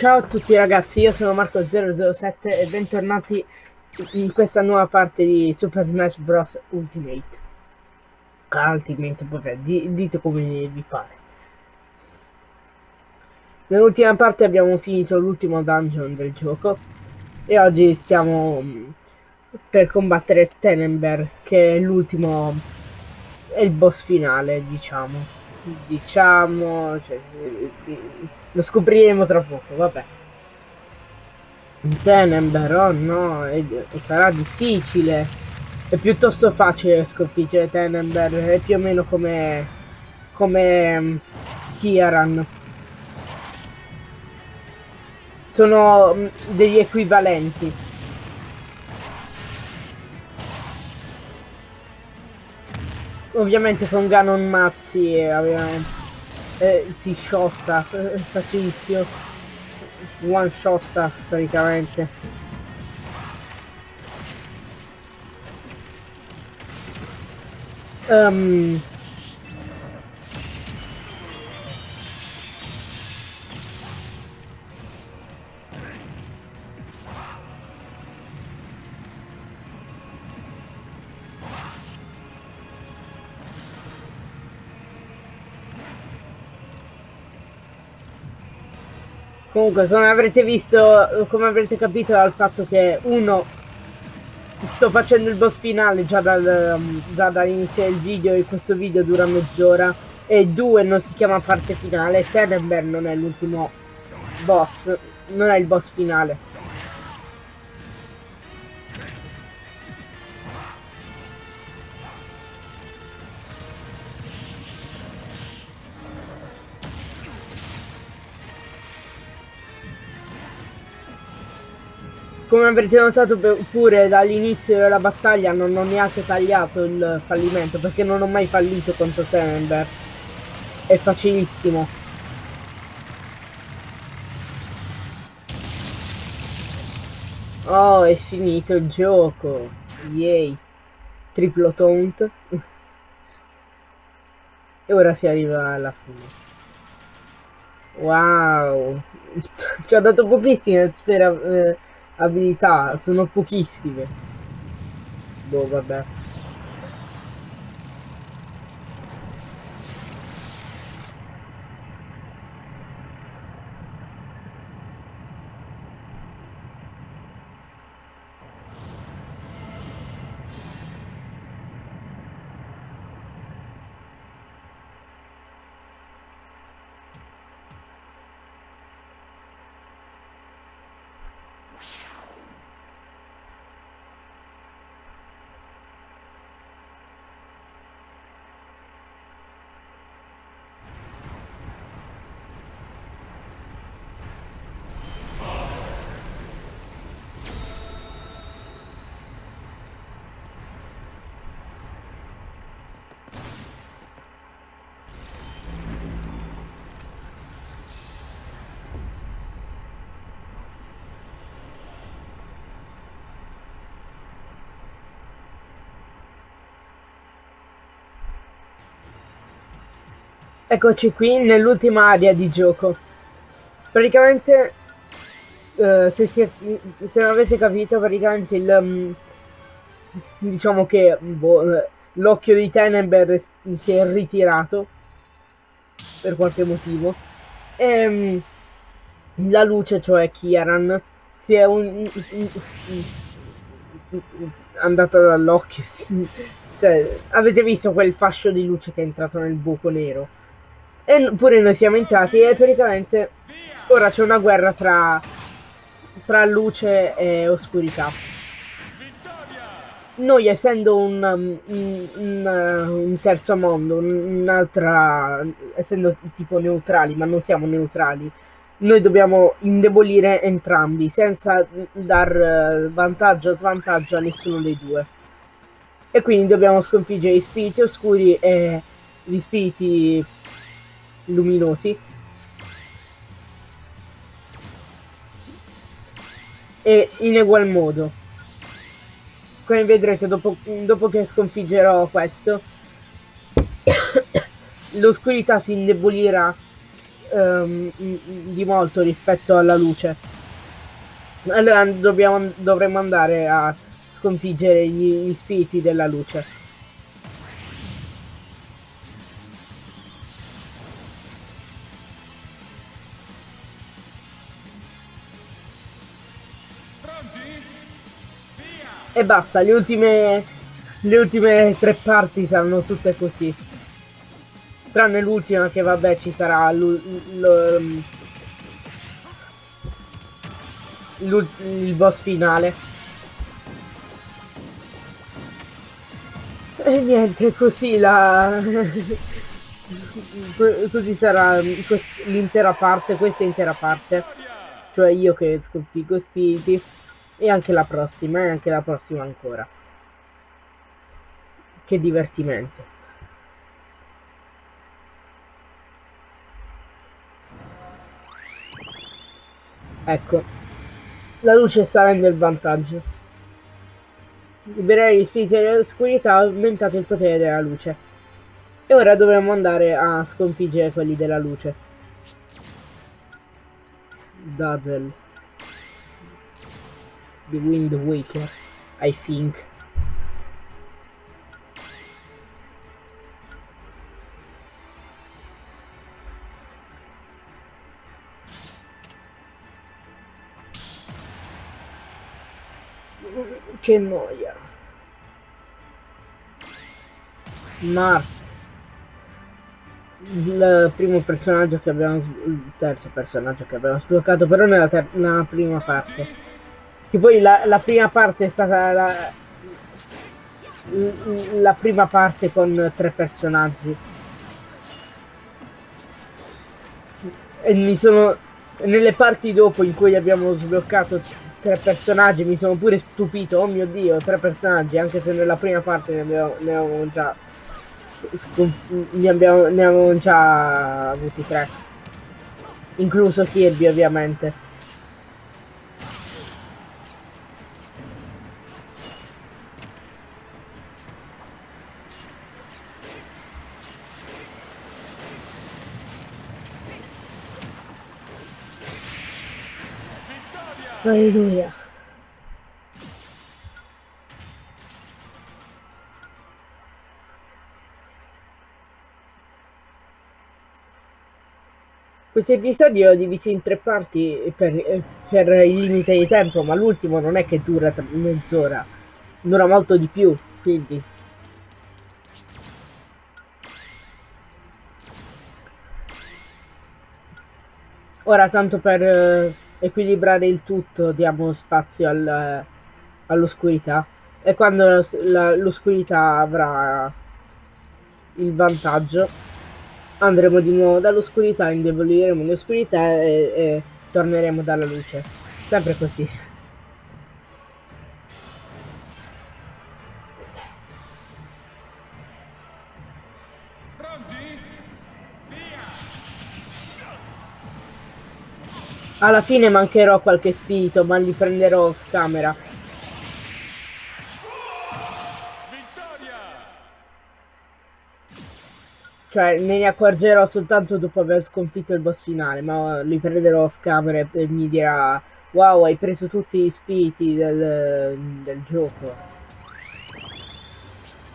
Ciao a tutti ragazzi, io sono Marco007 e bentornati in questa nuova parte di Super Smash Bros. Ultimate. Ultimate, vabbè, dite come vi pare. Nell'ultima parte abbiamo finito l'ultimo dungeon del gioco e oggi stiamo mm, per combattere Tenenberg, che è l'ultimo, è il boss finale, diciamo diciamo cioè, lo scopriremo tra poco vabbè. Tenenberg oh no è, sarà difficile. È piuttosto facile sconfiggere Tenenberg è più o meno come come um, Kiaran sono um, degli equivalenti. Ovviamente con Ganon Mazzi aveva, eh, si shotta facilissimo. One shotta praticamente. Um, Comunque, come avrete visto, come avrete capito dal fatto che uno sto facendo il boss finale già, dal, um, già dall'inizio del video e questo video dura mezz'ora e due non si chiama parte finale, Tenenberg non è l'ultimo boss, non è il boss finale. Come avrete notato pure dall'inizio della battaglia non ho neanche tagliato il fallimento perché non ho mai fallito contro Tenenberg. È facilissimo. Oh, è finito il gioco. Yay. Triplo taunt. e ora si arriva alla fine. Wow. Ci ha dato pochissime sfera... Eh, abilità, sono pochissime. Boh, vabbè. Eccoci qui nell'ultima area di gioco. Praticamente, uh, se, si se non avete capito, praticamente il... Um, diciamo che boh, l'occhio di Tenenberg si è ritirato per qualche motivo. E um, la luce, cioè Kiaran, si è un, andata dall'occhio. cioè, avete visto quel fascio di luce che è entrato nel buco nero? E pure noi siamo entrati e praticamente ora c'è una guerra tra, tra luce e oscurità. Noi essendo un, un, un, un terzo mondo, un'altra, essendo tipo neutrali, ma non siamo neutrali, noi dobbiamo indebolire entrambi senza dar vantaggio o svantaggio a nessuno dei due. E quindi dobbiamo sconfiggere gli spiriti oscuri e gli spiriti luminosi e in egual modo come vedrete dopo, dopo che sconfiggerò questo l'oscurità si indebolirà ehm, di molto rispetto alla luce. Allora dobbiamo, dovremmo andare a sconfiggere gli, gli spiriti della luce. E basta, le ultime, le ultime tre parti saranno tutte così. Tranne l'ultima che vabbè ci sarà il boss finale. E niente, così la... così sarà l'intera parte, questa intera parte. Cioè io che sconfiggo spiriti. E anche la prossima, e anche la prossima ancora. Che divertimento. Ecco, la luce sta avendo il vantaggio. Liberare gli spiriti dell'oscurità ha aumentato il potere della luce. E ora dovremmo andare a sconfiggere quelli della luce. Dazzle the Wind Waker, I think. Che noia. Mart. Il primo personaggio che abbiamo il terzo personaggio che abbiamo sbloccato però nella, nella prima parte che poi la, la prima parte è stata la, la prima parte con tre personaggi. E mi sono... Nelle parti dopo in cui abbiamo sbloccato tre personaggi mi sono pure stupito, oh mio dio, tre personaggi, anche se nella prima parte ne abbiamo, ne avevamo già... Ne abbiamo, ne avevamo già avuti tre. Incluso Kirby ovviamente. Alleluia. Questo episodio è diviso in tre parti per, per, il limite di tempo, ma l'ultimo non è che dura mezz'ora, dura molto di più, quindi... Ora, tanto per equilibrare il tutto diamo spazio al, all'oscurità e quando l'oscurità avrà il vantaggio andremo di nuovo dall'oscurità, indeboliremo l'oscurità e, e torneremo dalla luce. Sempre così. Alla fine mancherò qualche spirito, ma li prenderò off camera. Cioè, ne, ne accorgerò soltanto dopo aver sconfitto il boss finale, ma li prenderò off camera e mi dirà Wow, hai preso tutti gli spiriti del, del gioco.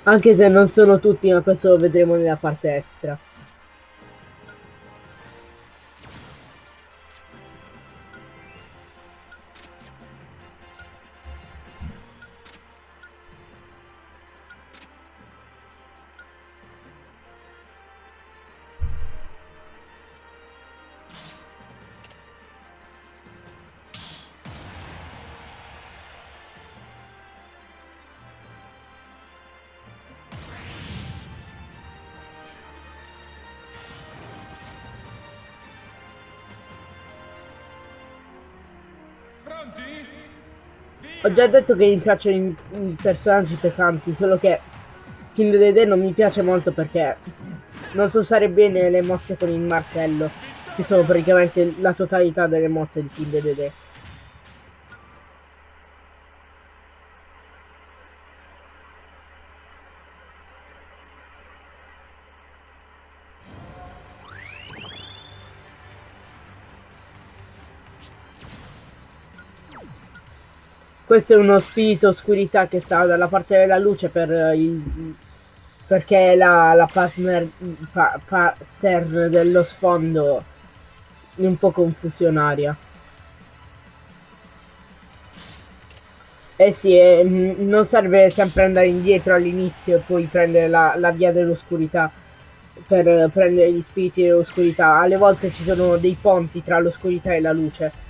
Anche se non sono tutti, ma questo lo vedremo nella parte extra. Ho già detto che mi piacciono i, i personaggi pesanti, solo che King Dede non mi piace molto perché non so usare bene le mosse con il martello, che sono praticamente la totalità delle mosse di King Dede. Questo è uno spirito oscurità che sta dalla parte della luce per il, perché la, la partner, pa, pattern dello sfondo un po' confusionaria. Eh sì, eh, non serve sempre andare indietro all'inizio e poi prendere la, la via dell'oscurità per prendere gli spiriti dell'oscurità. Alle volte ci sono dei ponti tra l'oscurità e la luce.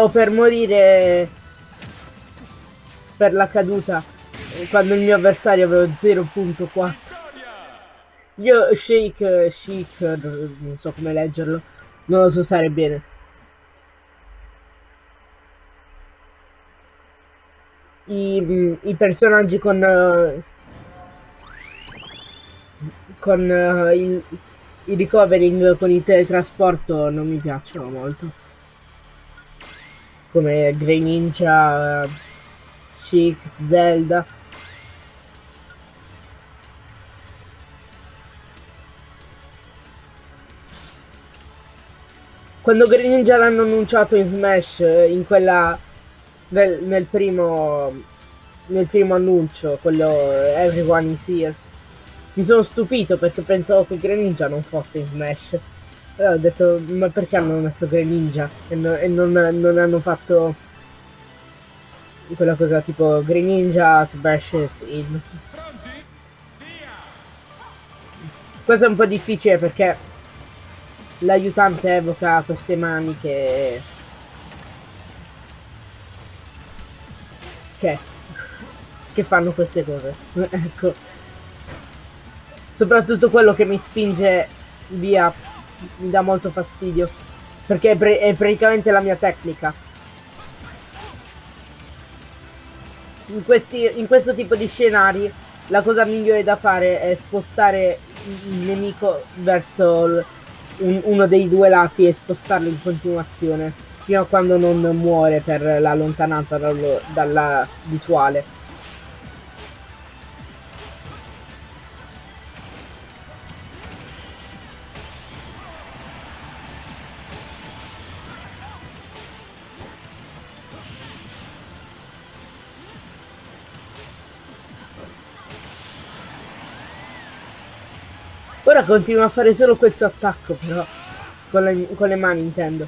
Stavo per morire per la caduta quando il mio avversario aveva 0.4. Io Shake, Shake, non so come leggerlo, non lo so usare bene. I, i personaggi con con uh, il, il recovering con il teletrasporto non mi piacciono molto come Grey Ninja, Chic, Zelda. Quando Grey Ninja l'hanno annunciato in Smash, in quella nel, nel primo nel primo annuncio, quello Everyone is here, mi sono stupito perché pensavo che Grey Ninja non fosse in Smash. Allora ho detto, ma perché hanno messo Greninja e, no, e non, non, hanno fatto quella cosa tipo Greninja Smashes in. Questo è un po' difficile perché l'aiutante evoca queste mani che... Che? Che fanno queste cose. ecco. Soprattutto quello che mi spinge via mi dà molto fastidio. Perché è, è praticamente la mia tecnica. In, questi, in questo tipo di scenari la cosa migliore da fare è spostare il nemico verso un, uno dei due lati e spostarlo in continuazione fino a quando non muore per la lontananza dallo, dalla visuale. Ora continua a fare solo questo attacco però. Con le, con le mani intendo.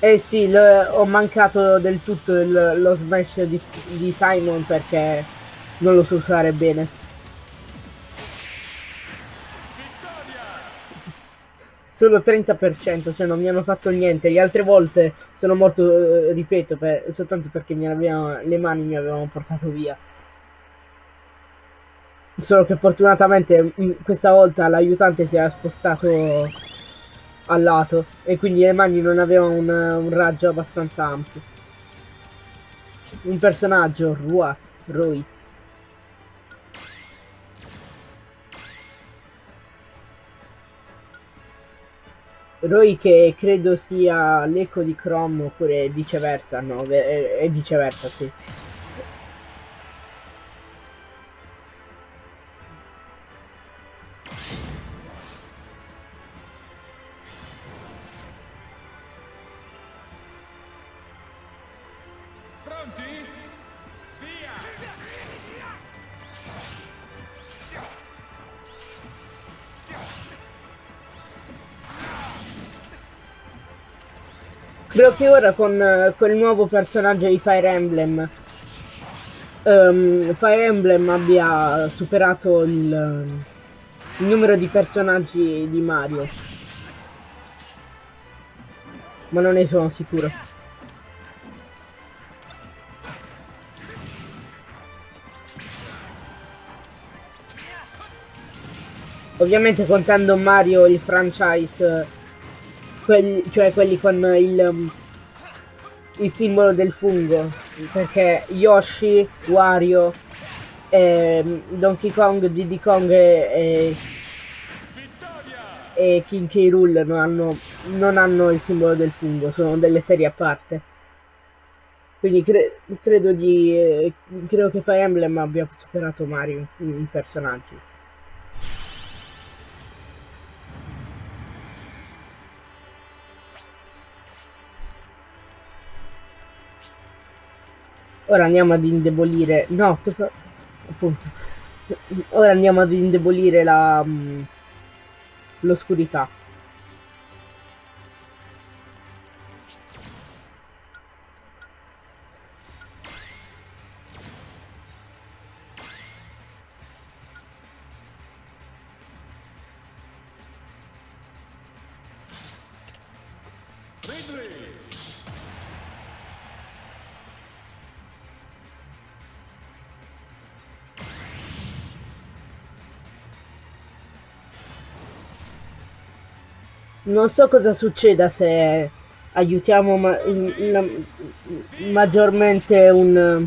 Eh sì, lo, ho mancato del tutto il, lo smash di, di Simon perché non lo so usare bene. Solo 30%, cioè non mi hanno fatto niente. Le altre volte sono morto, eh, ripeto, per, soltanto perché avevano, le mani mi avevano portato via. Solo che fortunatamente mm, questa volta l'aiutante si era spostato al lato e quindi le mani non avevano un, un raggio abbastanza ampio. Un personaggio, Rua, Rui. Roy che credo sia l'eco di Chrome oppure viceversa, no, è viceversa, sì. Che ora con quel nuovo personaggio di Fire Emblem um, Fire Emblem abbia superato il, il numero di personaggi di Mario. Ma non ne sono sicuro. Ovviamente contando Mario il franchise quelli, cioè quelli con il, um, il simbolo del fungo, perché Yoshi, Wario, eh, Donkey Kong, Diddy Kong e, e, e King K. Rool non hanno non hanno il simbolo del fungo, sono delle serie a parte. Quindi cre credo di eh, credo che Fire Emblem abbia superato Mario in, in personaggi. Ora andiamo ad indebolire... No, cosa... Appunto. Ora andiamo ad indebolire la... Mm, l'oscurità. Non so cosa succeda se aiutiamo ma in, in, maggiormente un,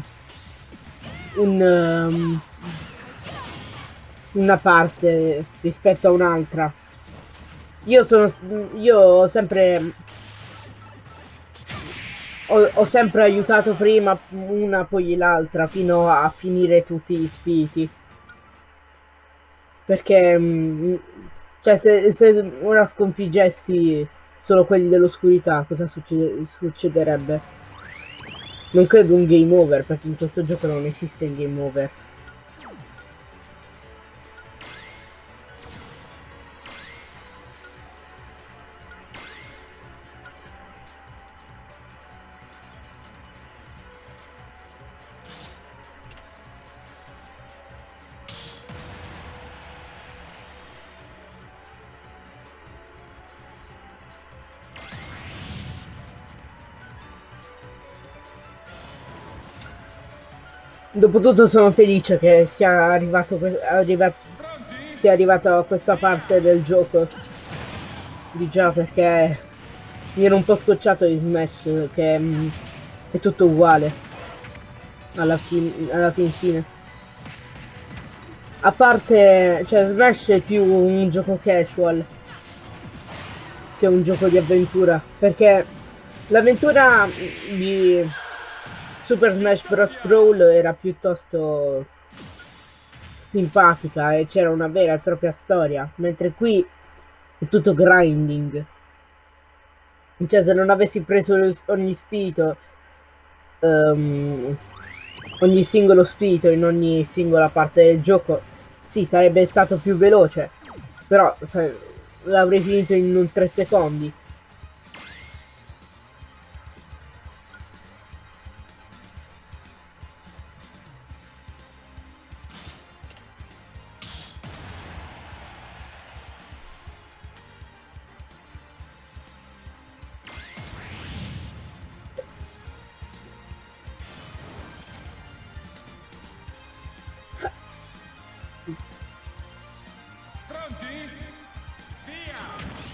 un um, una parte rispetto a un'altra. Io sono io ho sempre ho, ho, sempre aiutato prima una poi l'altra fino a finire tutti gli spiriti. Perché mh, cioè, se, se ora sconfiggessi solo quelli dell'oscurità, cosa succede, succederebbe? Non credo un game over, perché in questo gioco non esiste il game over. Dopotutto sono felice che sia arrivato, arriva, sia arrivato a questa parte del gioco. Di già perché mi ero un po' scocciato di Smash che mh, mm, è tutto uguale alla, fin alla fin fine. A parte, cioè Smash è più un gioco casual che un gioco di avventura perché l'avventura di Super Smash Bros. Brawl era piuttosto simpatica e c'era una vera e propria storia, mentre qui è tutto grinding. Cioè, se non avessi preso ogni spirito, um, ogni singolo spirito in ogni singola parte del gioco, sì, sarebbe stato più veloce, però l'avrei finito in un 3 secondi. Pronti? Via!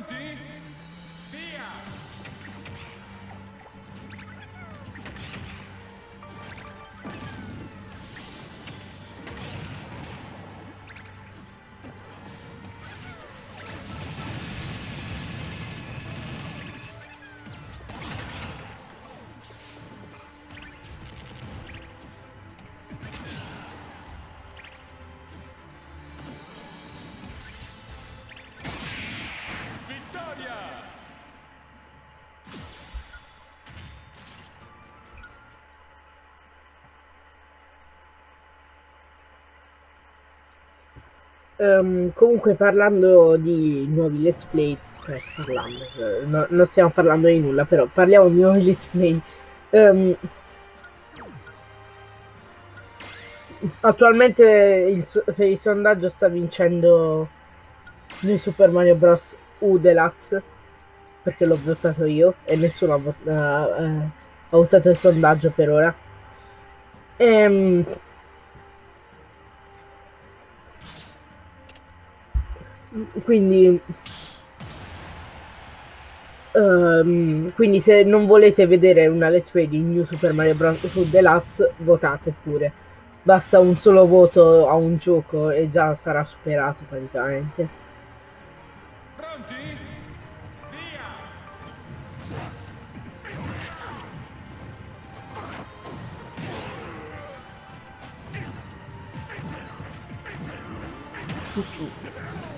empty. Um, comunque parlando di nuovi let's play, eh, parlando, no, non stiamo parlando di nulla, però parliamo di nuovi let's play. Um, attualmente il, per il sondaggio sta vincendo New Super Mario Bros. U Deluxe perché l'ho votato io e nessuno ha, uh, uh, ha usato il sondaggio per ora. Ehm, quindi um, quindi se non volete vedere una let's play di New Super Mario Bros. Deluxe votate pure basta un solo voto a un gioco e già sarà superato praticamente Pronti? Via!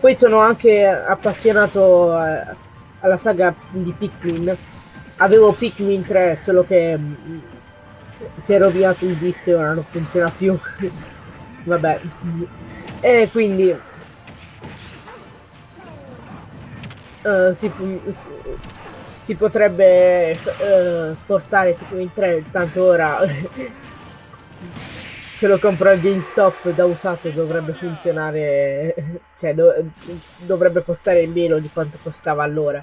Poi sono anche appassionato eh, alla saga di Pikmin. Avevo Pikmin 3, solo che mm, si è rovinato il disco e ora non funziona più. Vabbè. E quindi uh, si, si, si, potrebbe uh, portare Pikmin 3, tanto ora se lo compro al GameStop da usato dovrebbe funzionare, cioè do, dovrebbe costare meno di quanto costava allora.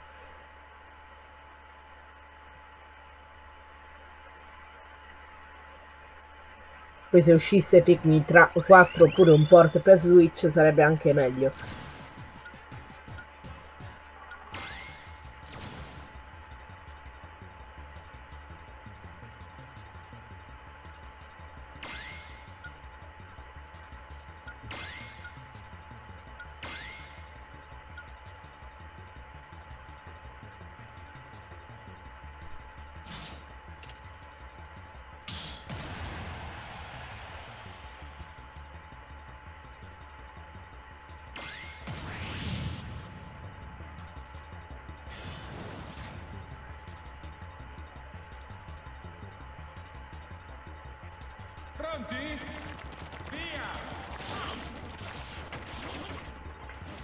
Poi se uscisse Pikmin 4 oppure un port per Switch sarebbe anche meglio.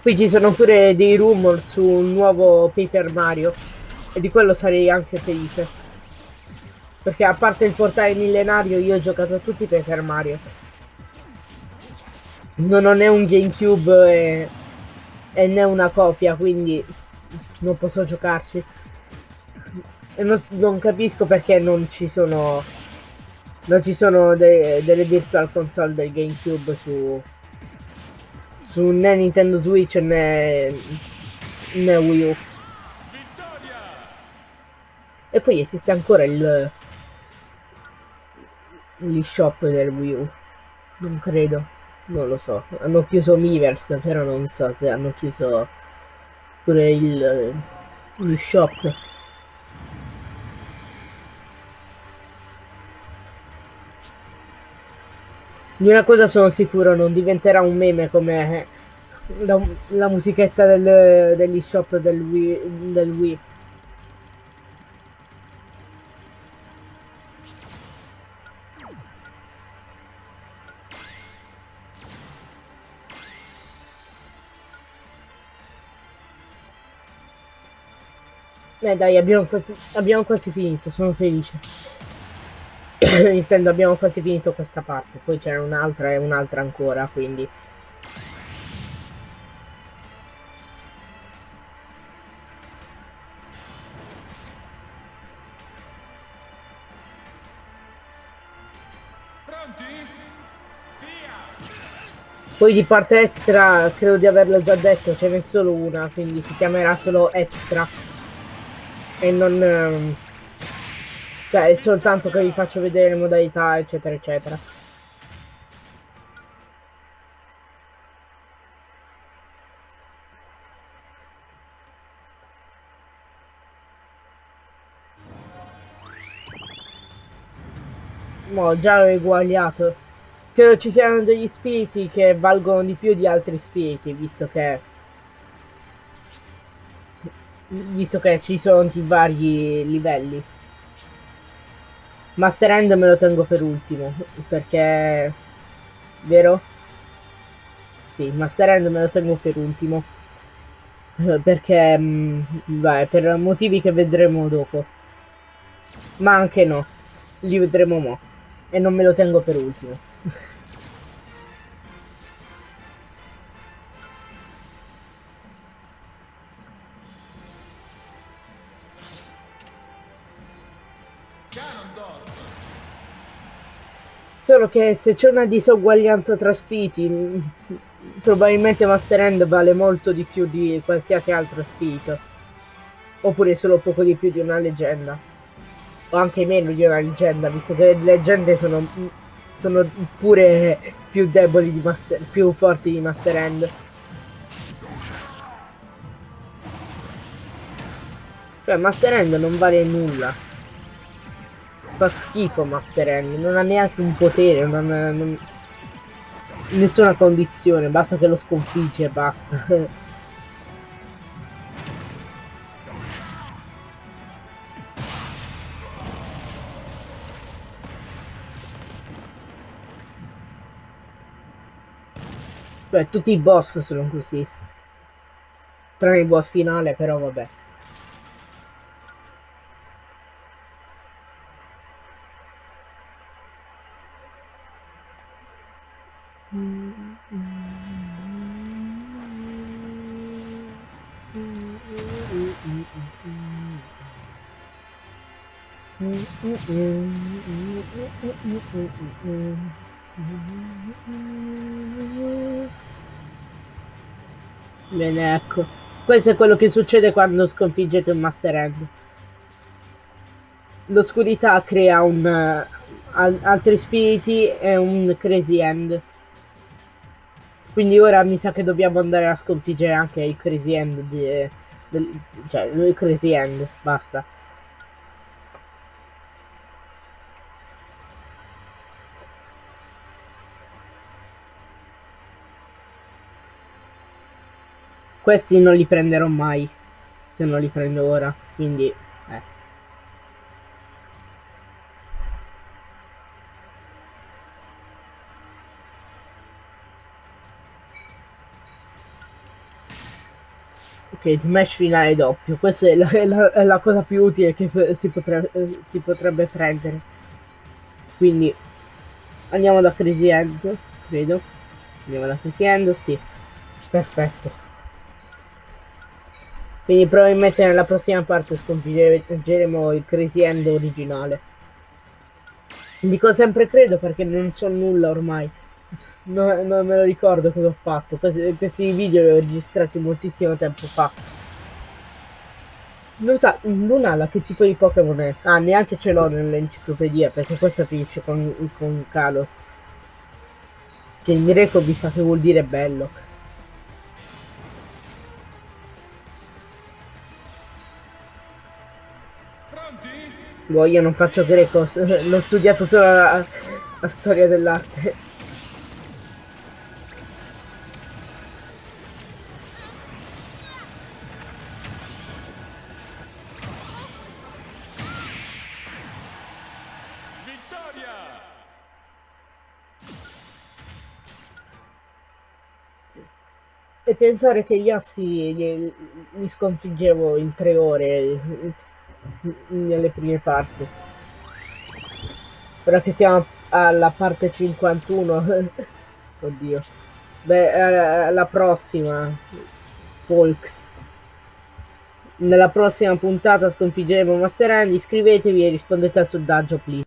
Qui ci sono pure dei rumor su un nuovo Paper Mario e di quello sarei anche felice. Perché a parte il portale millenario io ho giocato a tutti i Paper Mario. Non ho né un Gamecube e, e né una copia, quindi non posso giocarci. E non, non capisco perché non ci sono non ci sono de delle virtual console del GameCube su su né Nintendo Switch né, né Wii U. E poi esiste ancora il l'eShop del Wii U. Non credo. Non lo so. Hanno chiuso Miiverse però non so se hanno chiuso pure il l'eShop Di una cosa sono sicuro, non diventerà un meme come la, la musichetta del, degli shop del Wii, del Wii. Eh dai, abbiamo, abbiamo quasi finito, sono felice. intendo abbiamo quasi finito questa parte poi c'era un'altra e un'altra ancora quindi. Poi di parte extra credo di averlo già detto ce n'è solo una quindi si chiamerà solo extra. E non ehm, cioè, è soltanto che vi faccio vedere le modalità, eccetera, eccetera. Mo, già ho eguagliato. Credo ci siano degli spiriti che valgono di più di altri spiriti, visto che... Visto che ci sono i vari livelli. Master End me lo tengo per ultimo, perché... Vero? sì, Master Hand me lo tengo per ultimo. Eh, Perché, mh, vai, per motivi che vedremo dopo. Ma anche no, li vedremo mo. E non me lo tengo per ultimo. Solo che se c'è una disuguaglianza tra spiriti, probabilmente Master Hand vale molto di più di qualsiasi altro spirito. Oppure solo poco di più di una leggenda. O anche meno di una leggenda, visto che le leggende sono, sono pure più deboli di Master, più forti di Master Hand. Cioè Master Hand non vale nulla. Fa schifo Master Hand, non ha neanche un potere, non non- nessuna condizione, basta che lo sconfigge e basta. Cioè tutti i boss sono così. Tranne il boss finale, però vabbè. Bene, ecco. Questo è quello che succede quando sconfiggete un Master Hand. L'oscurità crea un, eh, al- altri spiriti e un Crazy End. Quindi ora mi sa che dobbiamo andare a sconfiggere anche il Crazy End di- del- cioè il Crazy End, basta. Questi non li prenderò mai. Se non li prendo ora. Quindi, eh. Ok, smash finale doppio. Questa è la, la- è la cosa più utile che si, potre- eh, si potrebbe prendere. Quindi, andiamo da Crazy End, credo. Andiamo da Crazy End, sì. Perfetto. Quindi probabilmente nella prossima parte sconfiggeremo il Crazy End originale. Dico sempre credo perché non so nulla ormai. No- non me lo ricordo cosa ho fatto. Questi, questi video li ho registrati moltissimo tempo fa. Nota, Lunala che tipo di Pokémon è? Ah, neanche ce l'ho nell'enciclopedia perché questa finisce con, con Kalos. Che in greco mi sa che vuol dire bello. Pronti? Boh, io non faccio greco, l'ho studiato solo la, la storia dell'arte. Pensare che gli assi li, li sconfiggevo in tre ore nelle prime parti. Ora che siamo alla parte 51, oddio. Beh, eh, alla prossima, Folks. Nella prossima puntata sconfiggeremo Master Hand, iscrivetevi e rispondete al sondaggio, please.